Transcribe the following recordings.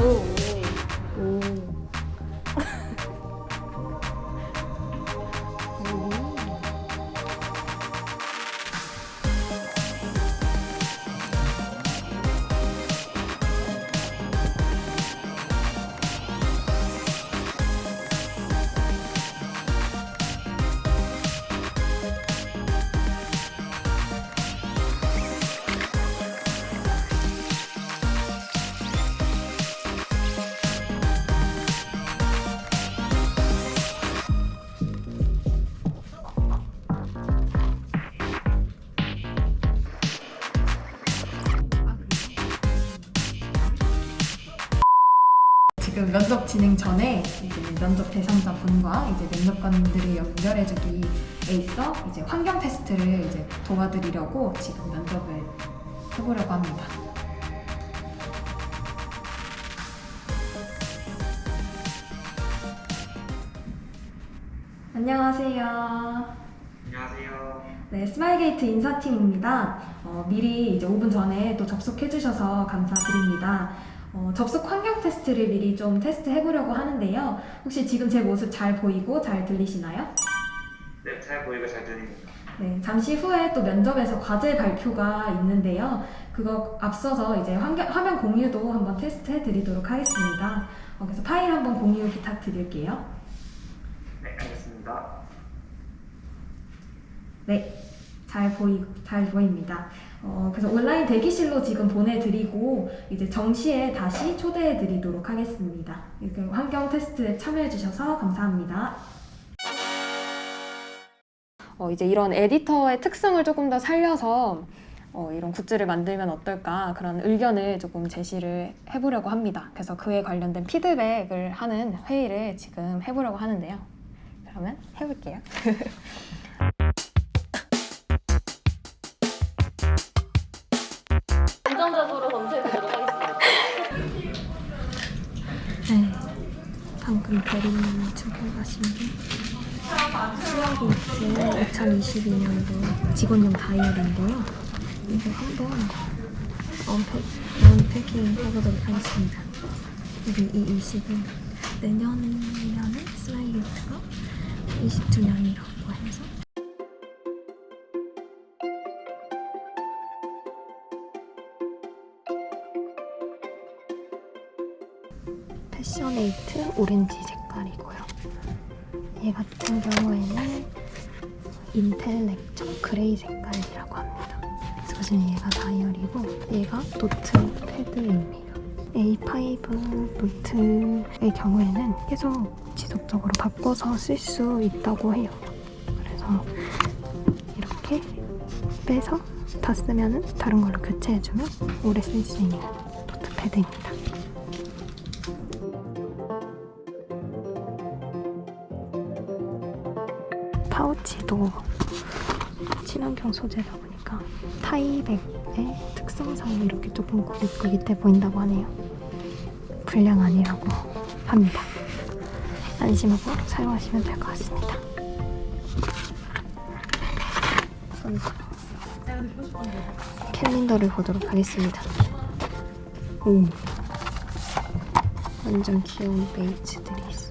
오. 지금 면접 진행 전에 이제 면접 대상자 분과 이제 면접관들을 연결해주기에 있어 이제 환경 테스트를 이제 도와드리려고 지금 면접을 해보려고 합니다. 안녕하세요. 안녕하세요. 네, 스마일게이트 인사팀입니다. 어, 미리 이제 5분 전에 또 접속해주셔서 감사드립니다. 어, 접속 환경 테스트를 미리 좀 테스트 해보려고 하는데요. 혹시 지금 제 모습 잘 보이고 잘 들리시나요? 네, 잘 보이고 잘 들립니다. 네, 잠시 후에 또 면접에서 과제 발표가 있는데요. 그거 앞서서 이제 환경, 화면 공유도 한번 테스트 해 드리도록 하겠습니다. 어, 그래서 파일 한번 공유 부탁드릴게요. 네, 알겠습니다. 네, 잘 보이 잘 보입니다. 어, 그래서 온라인 대기실로 지금 보내드리고 이제 정시에 다시 초대해드리도록 하겠습니다. 이렇게 환경 테스트에 참여해주셔서 감사합니다. 어, 이제 이런 에디터의 특성을 조금 더 살려서 어, 이런 굿즈를 만들면 어떨까 그런 의견을 조금 제시를 해보려고 합니다. 그래서 그에 관련된 피드백을 하는 회의를 지금 해보려고 하는데요. 그러면 해볼게요. 긍정적으로 검토해보도록 하겠습니다. 네, 방금 대리님이 게 스마일게이트 2022년도 직원용 다이어리인데요. 이거 한번 unpacking 해보도록 하겠습니다. 여기 이 20은 내년이면은 스마일게이트가 20주년이라고 해서 passionate orange 색깔이고요. 얘 같은 경우에는 intellectual gray 색깔이라고 합니다. 그래서 지금 얘가 다이어리고 얘가 note pad입니다. A5 노트의 경우에는 계속 지속적으로 바꿔서 쓸 수 있다고 해요. 그래서 이렇게 빼서 다 쓰면은 다른 걸로 교체해주면 오래 쓸 수 있는 노트패드입니다. 파우치도 친환경 소재다 보니까 타이백의 특성상 이렇게 조금 밑에 보인다고 하네요. 불량 아니라고 합니다. 안심하고 사용하시면 될 것 같습니다. 캘린더를 보도록 하겠습니다. 오, 완전 귀여운 베이츠들이 있어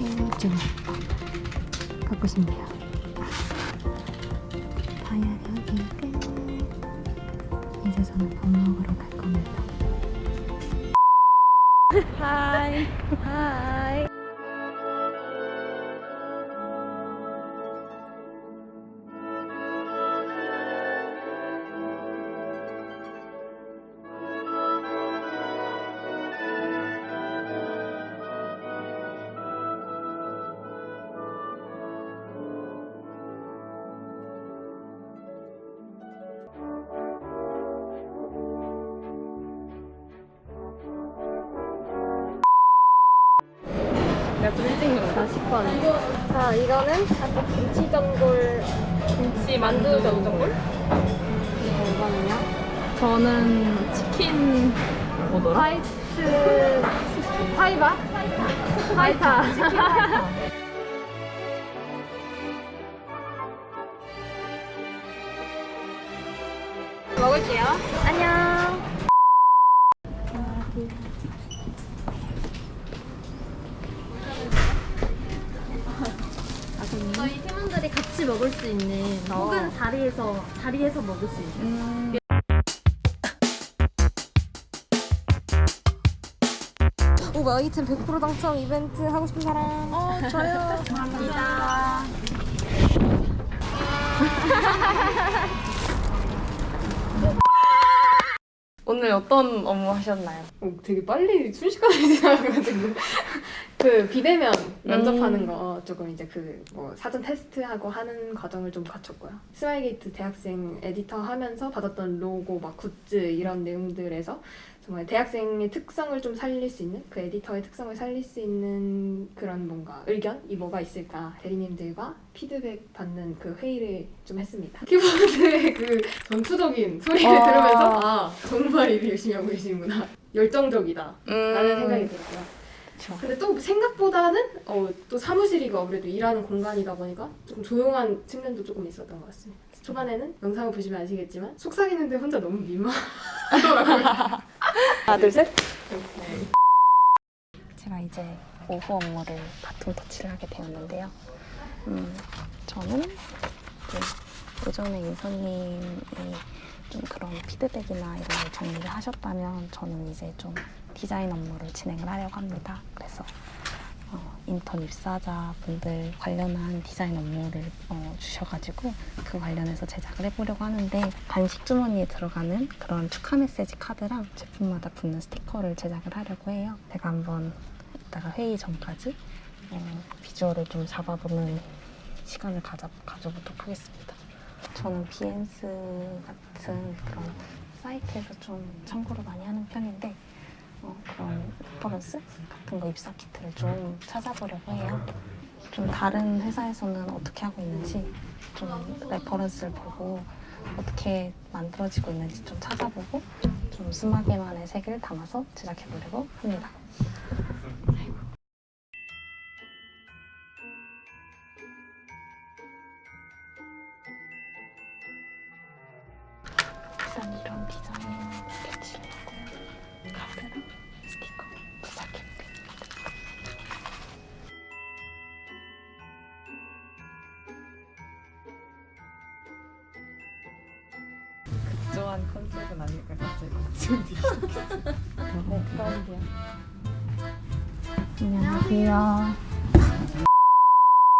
요. 해좀 갖고 싶네요. 다이어리 끝. 이제 저는 밥 먹으러 갈 겁니다. 하이. 하이. 내가 좀 일찍 일어나. 40번. 자, 이거는 아까 김치 전골 김치 만두 전골? 이거는요? 저는 치킨 뭐더라? 화이트 파이바? fajita. 치킨 fajita. 가볼게요. 안녕. 저희 팀원들이 같이 먹을 수 있는 혹은 자리에서 자리에서 먹을 수 있는. 오 아이템 100% 당첨 이벤트 하고 싶은 사람. 어 저요. 감사합니다. 오늘 어떤 업무 하셨나요? 어, 되게 빨리 순식간에 지나가가지고 그 비대면 면접하는 음. 거 조금 이제 그 뭐 사전 테스트하고 하는 과정을 좀 거쳤고요. 스마일게이트 대학생 에디터 하면서 받았던 로고, 막 굿즈 이런 내용들에서 정말 대학생의 특성을 좀 살릴 수 있는 그 에디터의 특성을 살릴 수 있는 그런 뭔가 의견이 뭐가 있을까 대리님들과 피드백 받는 그 회의를 좀 했습니다. 키보드의 그 전투적인 소리를 와. 들으면서 아 정말 일을 열심히 하고 계시구나 열정적이다 라는 생각이 들었고요. 그쵸. 근데 또 생각보다는 어, 또 사무실이고 아무래도 일하는 공간이다 보니까 조금 조용한 측면도 조금 있었던 것 같습니다. 초반에는 영상을 보시면 아시겠지만 속삭이는데 혼자 너무 민망하더라고요. 하나, 둘, 셋. 제가 이제 오후 업무를 바톤 터치를 하게 되었는데요. 음, 저는 이제 오전에 인선님이 좀 그런 피드백이나 이런 걸 정리를 하셨다면 저는 이제 좀 디자인 업무를 진행을 하려고 합니다. 그래서 어, 인턴 입사자 분들 관련한 디자인 업무를 어, 주셔가지고 그 관련해서 제작을 해보려고 하는데 간식 주머니에 들어가는 그런 축하 메시지 카드랑 제품마다 붙는 스티커를 제작을 하려고 해요. 제가 한번 이따가 회의 전까지 어, 비주얼을 좀 잡아보는 시간을 가져, 가져보도록 하겠습니다. 저는 Behance 같은 그런 사이트에서 좀 참고를 많이 하는 편인데 어, 그런 reference 같은 거 입사 키트를 좀 찾아보려고 해요. 좀 다른 회사에서는 어떻게 하고 있는지 좀 reference를 보고 어떻게 만들어지고 있는지 좀 찾아보고 좀 스마게만의 색을 담아서 제작해보려고 합니다. 컨셉은 아닐까 갑자기. 안녕하세요.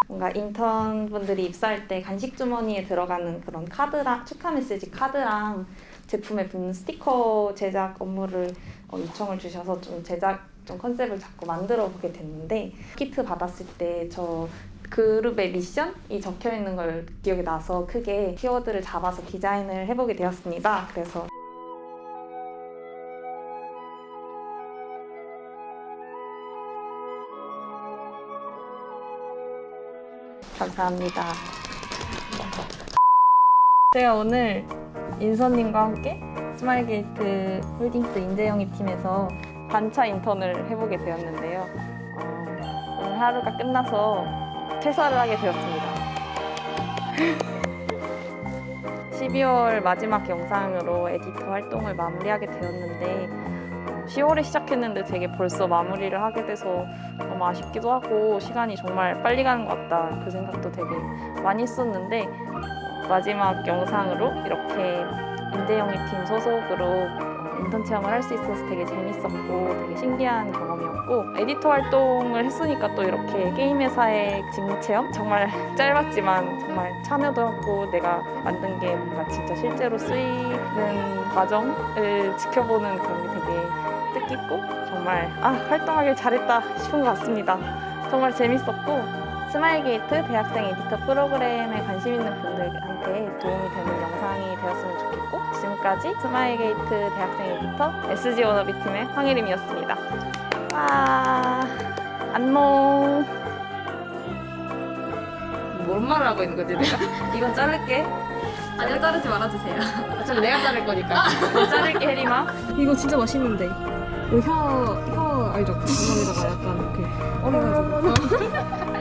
뭔가 인턴 분들이 입사할 때 간식 주머니에 들어가는 그런 카드랑 축하 메시지 카드랑 제품에 붙는 스티커 제작 업무를 어, 요청을 주셔서 좀 제작 좀 컨셉을 자꾸 만들어 보게 됐는데 키트 받았을 때 저 그룹의 미션이 적혀 있는 걸 기억이 나서 크게 키워드를 잡아서 디자인을 해보게 되었습니다. 그래서 감사합니다. 제가 오늘 인선님과 함께 스마일게이트 홀딩스 인재영입 팀에서 반차 인턴을 해보게 되었는데요. 어, 오늘 하루가 끝나서 퇴사를 하게 되었습니다. 12월 마지막 영상으로 에디터 활동을 마무리하게 되었는데 10월에 시작했는데 되게 벌써 마무리를 하게 돼서 너무 아쉽기도 하고 시간이 정말 빨리 가는 것 같다. 그 생각도 되게 많이 했었는데 마지막 영상으로 이렇게 인재영희 팀 소속으로 인턴 체험을 할 수 있어서 되게 재밌었고 되게 신기한 경험이었고 에디터 활동을 했으니까 또 이렇게 게임 회사의 직무 체험 정말 짧았지만 정말 참여도 하고 내가 만든 게 뭔가 진짜 실제로 쓰이는 과정을 지켜보는 그런 게 되게 뜻깊고 정말 아 활동하길 잘했다 싶은 것 같습니다. 정말 재밌었고 스마일게이트 대학생 에디터 프로그램에 관심 있는 분들한테 도움이 되는 영상이 되었으면 좋겠고 지금까지 스마일게이트 대학생 에디터 SG 워너비 팀의 황혜림이었습니다. 와 안녕 뭔 말을 하고 있는 거지 내가? 이건 자를게. 아니요 자르지 말아주세요. 어차피 내가 자를 거니까. 자를게 혜림아 이거 진짜 맛있는데 혀, 혀 알죠? 구멍에다가 약간 이렇게 얼어가지고